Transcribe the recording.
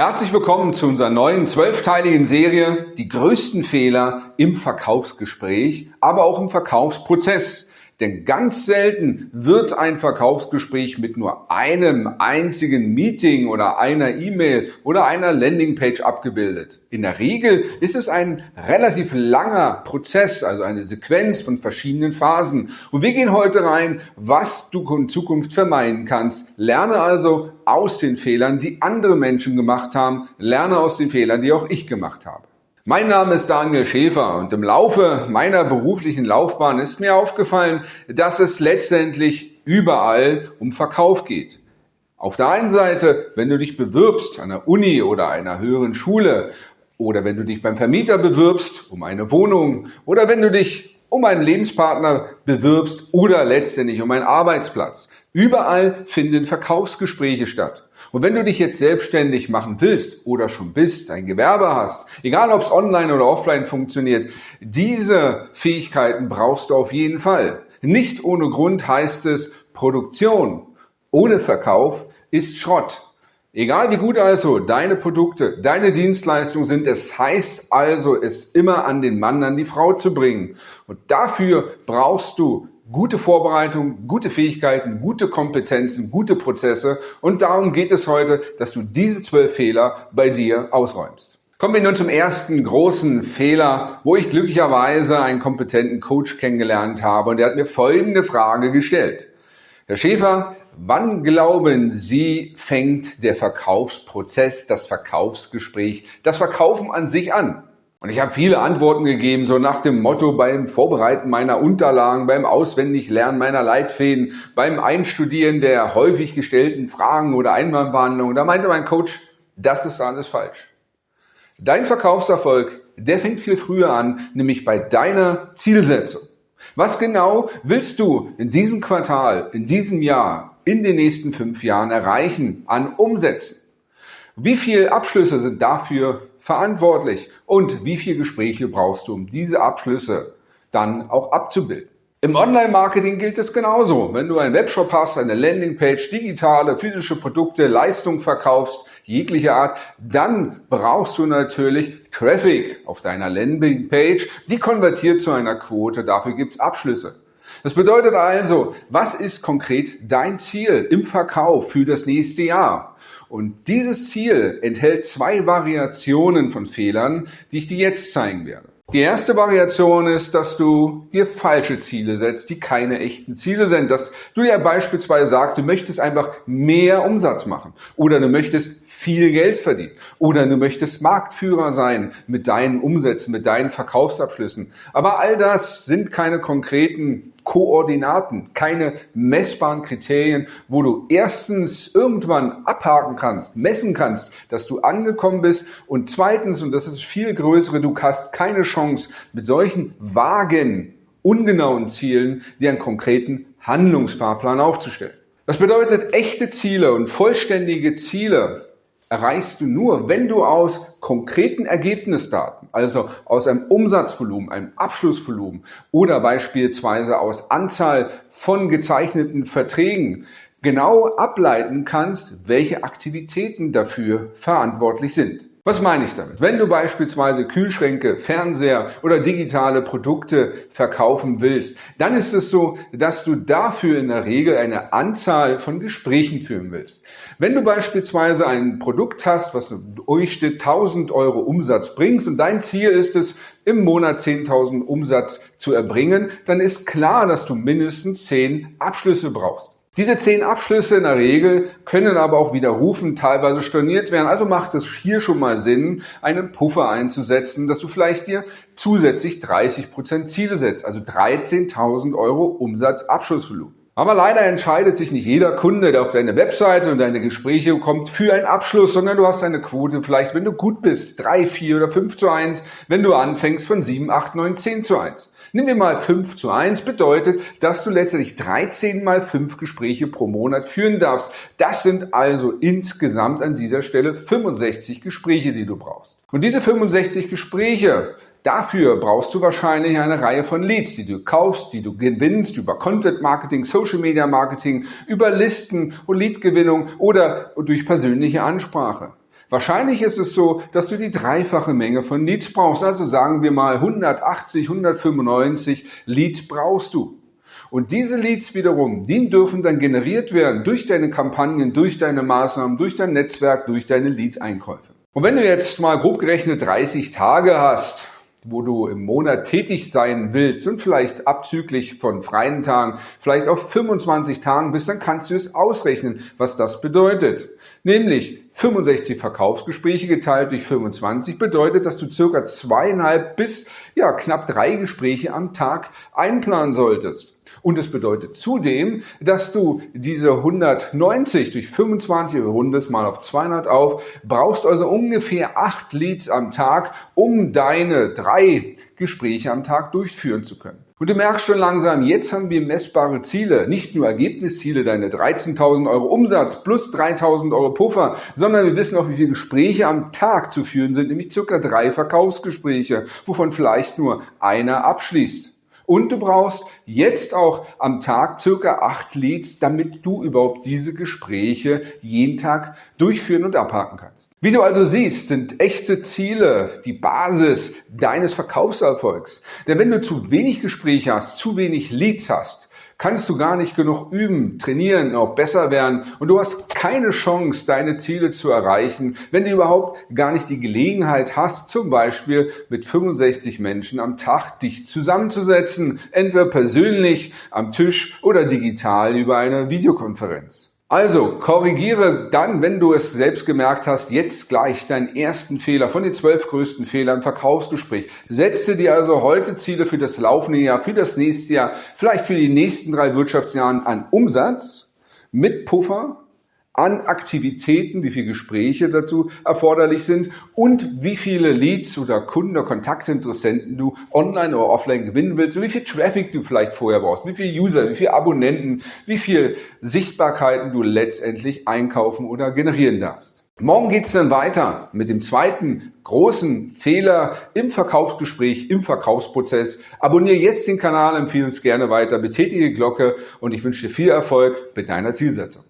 Herzlich willkommen zu unserer neuen zwölfteiligen Serie Die größten Fehler im Verkaufsgespräch, aber auch im Verkaufsprozess. Denn ganz selten wird ein Verkaufsgespräch mit nur einem einzigen Meeting oder einer E-Mail oder einer Landingpage abgebildet. In der Regel ist es ein relativ langer Prozess, also eine Sequenz von verschiedenen Phasen. Und wir gehen heute rein, was du in Zukunft vermeiden kannst. Lerne also aus den Fehlern, die andere Menschen gemacht haben. Lerne aus den Fehlern, die auch ich gemacht habe. Mein Name ist Daniel Schäfer und im Laufe meiner beruflichen Laufbahn ist mir aufgefallen, dass es letztendlich überall um Verkauf geht. Auf der einen Seite, wenn du dich bewirbst an der Uni oder einer höheren Schule oder wenn du dich beim Vermieter bewirbst um eine Wohnung oder wenn du dich um einen Lebenspartner bewirbst oder letztendlich um einen Arbeitsplatz. Überall finden Verkaufsgespräche statt. Und wenn du dich jetzt selbstständig machen willst oder schon bist, ein Gewerbe hast, egal ob es online oder offline funktioniert, diese Fähigkeiten brauchst du auf jeden Fall. Nicht ohne Grund heißt es, Produktion ohne Verkauf ist Schrott. Egal wie gut also deine Produkte, deine Dienstleistungen sind, es heißt also, es immer an den Mann, an die Frau zu bringen. Und dafür brauchst du gute Vorbereitung, gute Fähigkeiten, gute Kompetenzen, gute Prozesse. Und darum geht es heute, dass du diese zwölf Fehler bei dir ausräumst. Kommen wir nun zum ersten großen Fehler, wo ich glücklicherweise einen kompetenten Coach kennengelernt habe und der hat mir folgende Frage gestellt. Herr Schäfer, wann glauben Sie, fängt der Verkaufsprozess, das Verkaufsgespräch, das Verkaufen an sich an? Und ich habe viele Antworten gegeben, so nach dem Motto beim Vorbereiten meiner Unterlagen, beim Auswendiglernen meiner Leitfäden, beim Einstudieren der häufig gestellten Fragen oder Einwandbehandlungen. Da meinte mein Coach, das ist alles falsch. Dein Verkaufserfolg, der fängt viel früher an, nämlich bei deiner Zielsetzung. Was genau willst du in diesem Quartal, in diesem Jahr, in den nächsten fünf Jahren erreichen an Umsätzen? Wie viele Abschlüsse sind dafür verantwortlich und wie viele Gespräche brauchst du, um diese Abschlüsse dann auch abzubilden? Im Online-Marketing gilt es genauso. Wenn du einen Webshop hast, eine Landingpage, digitale, physische Produkte, Leistung verkaufst, jeglicher Art, dann brauchst du natürlich Traffic auf deiner Landingpage. Die konvertiert zu einer Quote, dafür gibt es Abschlüsse. Das bedeutet also, was ist konkret dein Ziel im Verkauf für das nächste Jahr? Und dieses Ziel enthält zwei Variationen von Fehlern, die ich dir jetzt zeigen werde. Die erste Variation ist, dass du dir falsche Ziele setzt, die keine echten Ziele sind. Dass du dir beispielsweise sagst, du möchtest einfach mehr Umsatz machen oder du möchtest viel Geld verdienen oder du möchtest Marktführer sein mit deinen Umsätzen, mit deinen Verkaufsabschlüssen. Aber all das sind keine konkreten Koordinaten, keine messbaren Kriterien, wo du erstens irgendwann abhaken kannst, messen kannst, dass du angekommen bist und zweitens, und das ist viel größere, du hast keine Chance mit solchen vagen, ungenauen Zielen dir einen konkreten Handlungsfahrplan aufzustellen. Das bedeutet, echte Ziele und vollständige Ziele erreichst du nur, wenn du aus konkreten Ergebnisdaten, also aus einem Umsatzvolumen, einem Abschlussvolumen oder beispielsweise aus Anzahl von gezeichneten Verträgen genau ableiten kannst, welche Aktivitäten dafür verantwortlich sind. Was meine ich damit? Wenn du beispielsweise Kühlschränke, Fernseher oder digitale Produkte verkaufen willst, dann ist es so, dass du dafür in der Regel eine Anzahl von Gesprächen führen willst. Wenn du beispielsweise ein Produkt hast, was Durchschnitt 1000 Euro Umsatz bringst und dein Ziel ist es, im Monat 10.000 Umsatz zu erbringen, dann ist klar, dass du mindestens 10 Abschlüsse brauchst. Diese zehn Abschlüsse in der Regel können aber auch widerrufen, teilweise storniert werden. Also macht es hier schon mal Sinn, einen Puffer einzusetzen, dass du vielleicht dir zusätzlich 30 Prozent Ziele setzt, also 13.000 Euro Umsatzabschlussvolumen. Aber leider entscheidet sich nicht jeder Kunde, der auf deine Webseite und deine Gespräche kommt, für einen Abschluss, sondern du hast eine Quote vielleicht, wenn du gut bist, 3, 4 oder 5 zu 1, wenn du anfängst von 7, 8, 9, 10 zu 1. Nimm dir mal 5 zu 1, bedeutet, dass du letztendlich 13 mal 5 Gespräche pro Monat führen darfst. Das sind also insgesamt an dieser Stelle 65 Gespräche, die du brauchst. Und diese 65 Gespräche Dafür brauchst du wahrscheinlich eine Reihe von Leads, die du kaufst, die du gewinnst über Content Marketing, Social Media Marketing, über Listen und Leadgewinnung oder durch persönliche Ansprache. Wahrscheinlich ist es so, dass du die dreifache Menge von Leads brauchst. Also sagen wir mal 180, 195 Leads brauchst du. Und diese Leads wiederum, die dürfen dann generiert werden durch deine Kampagnen, durch deine Maßnahmen, durch dein Netzwerk, durch deine Lead-Einkäufe. Und wenn du jetzt mal grob gerechnet 30 Tage hast, wo du im Monat tätig sein willst und vielleicht abzüglich von freien Tagen, vielleicht auf 25 Tagen bist, dann kannst du es ausrechnen, was das bedeutet. Nämlich 65 Verkaufsgespräche geteilt durch 25 bedeutet, dass du circa zweieinhalb bis ja, knapp drei Gespräche am Tag einplanen solltest. Und es bedeutet zudem, dass du diese 190 durch 25 rundest mal auf 200 auf, brauchst also ungefähr acht Leads am Tag, um deine drei Gespräche am Tag durchführen zu können. Und du merkst schon langsam, jetzt haben wir messbare Ziele, nicht nur Ergebnisziele, deine 13.000 Euro Umsatz plus 3.000 Euro Puffer, sondern wir wissen auch, wie viele Gespräche am Tag zu führen sind, nämlich circa drei Verkaufsgespräche, wovon vielleicht nur einer abschließt. Und du brauchst jetzt auch am Tag circa acht Leads, damit du überhaupt diese Gespräche jeden Tag durchführen und abhaken kannst. Wie du also siehst, sind echte Ziele die Basis deines Verkaufserfolgs. Denn wenn du zu wenig Gespräche hast, zu wenig Leads hast, kannst du gar nicht genug üben, trainieren, auch besser werden und du hast keine Chance, deine Ziele zu erreichen, wenn du überhaupt gar nicht die Gelegenheit hast, zum Beispiel mit 65 Menschen am Tag dich zusammenzusetzen, entweder persönlich am Tisch oder digital über eine Videokonferenz. Also korrigiere dann, wenn du es selbst gemerkt hast, jetzt gleich deinen ersten Fehler von den zwölf größten Fehlern im Verkaufsgespräch. Setze dir also heute Ziele für das laufende Jahr, für das nächste Jahr, vielleicht für die nächsten drei Wirtschaftsjahren an Umsatz mit Puffer an Aktivitäten, wie viele Gespräche dazu erforderlich sind und wie viele Leads oder Kunden oder Kontaktinteressenten du online oder offline gewinnen willst und wie viel Traffic du vielleicht vorher brauchst, wie viele User, wie viele Abonnenten, wie viel Sichtbarkeiten du letztendlich einkaufen oder generieren darfst. Morgen geht es dann weiter mit dem zweiten großen Fehler im Verkaufsgespräch, im Verkaufsprozess. Abonniere jetzt den Kanal, empfehle uns gerne weiter, betätige die Glocke und ich wünsche dir viel Erfolg mit deiner Zielsetzung.